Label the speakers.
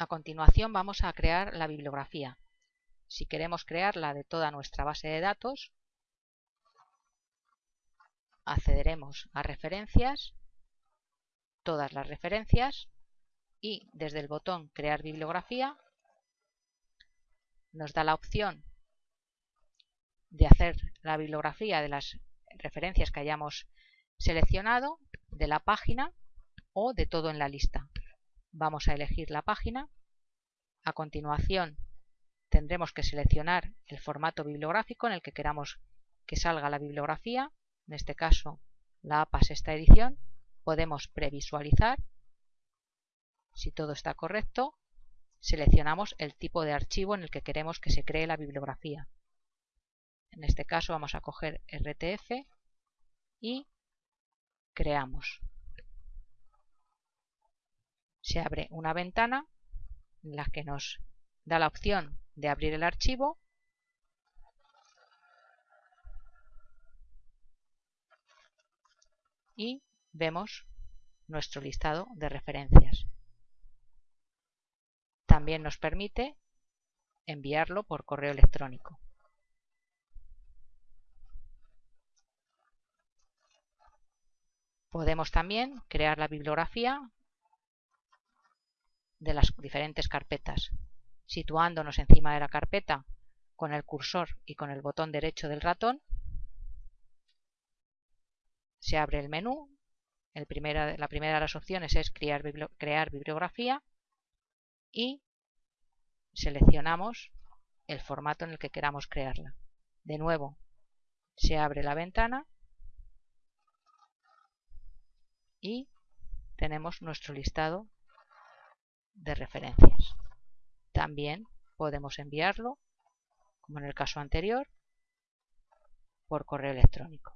Speaker 1: A continuación vamos a crear la bibliografía. Si queremos crearla de toda nuestra base de datos, accederemos a referencias, todas las referencias y desde el botón crear bibliografía nos da la opción de hacer la bibliografía de las referencias que hayamos seleccionado de la página o de todo en la lista. Vamos a elegir la página. A continuación tendremos que seleccionar el formato bibliográfico en el que queramos que salga la bibliografía. En este caso la APA esta edición. Podemos previsualizar. Si todo está correcto, seleccionamos el tipo de archivo en el que queremos que se cree la bibliografía. En este caso vamos a coger RTF y creamos se abre una ventana en la que nos da la opción de abrir el archivo y vemos nuestro listado de referencias. También nos permite enviarlo por correo electrónico. Podemos también crear la bibliografía de las diferentes carpetas, situándonos encima de la carpeta con el cursor y con el botón derecho del ratón. Se abre el menú. la primera de las opciones es crear, bibliografía y seleccionamos el formato en el que queramos crearla. De nuevo, se abre la ventana y tenemos nuestro listado de referencias. También podemos enviarlo, como en el caso anterior, por correo electrónico.